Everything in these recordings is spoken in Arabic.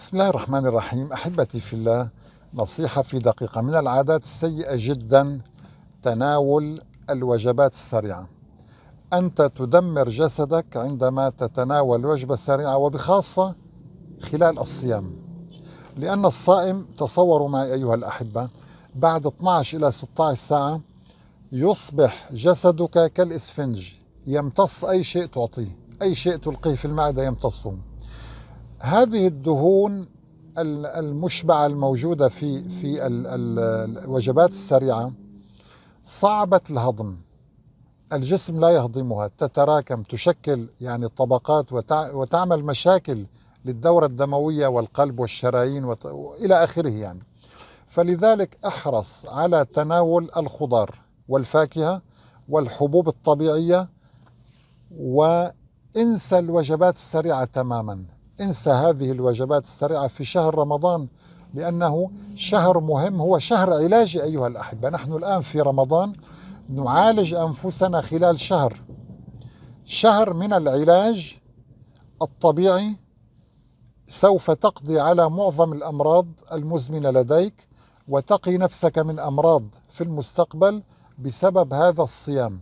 بسم الله الرحمن الرحيم. أحبتي في الله نصيحة في دقيقة. من العادات السيئة جدا تناول الوجبات السريعة. أنت تدمر جسدك عندما تتناول وجبة سريعة وبخاصة خلال الصيام. لأن الصائم تصوروا معي أيها الأحبة بعد 12 إلى 16 ساعة يصبح جسدك كالإسفنج. يمتص أي شيء تعطيه. أي شيء تلقيه في المعدة يمتصه. هذه الدهون المشبعة الموجودة في في الوجبات السريعة صعبة الهضم الجسم لا يهضمها تتراكم تشكل يعني طبقات وتعمل مشاكل للدورة الدموية والقلب والشرايين. إلى آخره يعني فلذلك أحرص على تناول الخضار والفاكهة والحبوب الطبيعية وانسى الوجبات السريعة تماما انسى هذه الوجبات السريعة في شهر رمضان لأنه شهر مهم هو شهر علاجي أيها الأحبة. نحن الآن في رمضان نعالج أنفسنا خلال شهر. شهر من العلاج الطبيعي سوف تقضي على معظم الأمراض المزمنة لديك وتقي نفسك من أمراض في المستقبل بسبب هذا الصيام.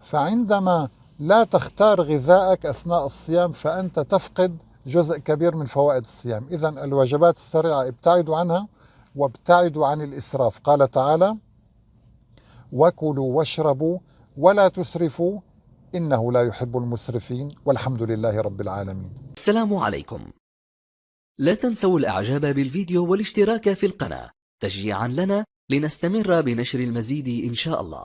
فعندما لا تختار غذائك أثناء الصيام فأنت تفقد جزء كبير من فوائد الصيام. إذا الوجبات السريعة ابتعدوا عنها وابتعدوا عن الإسراف. قال تعالى وكلوا واشربوا ولا تسرفوا إنه لا يحب المسرفين. والحمد لله رب العالمين. السلام عليكم. لا تنسوا الإعجاب بالفيديو والاشتراك في القناة تشجيعا لنا لنستمر بنشر المزيد إن شاء الله.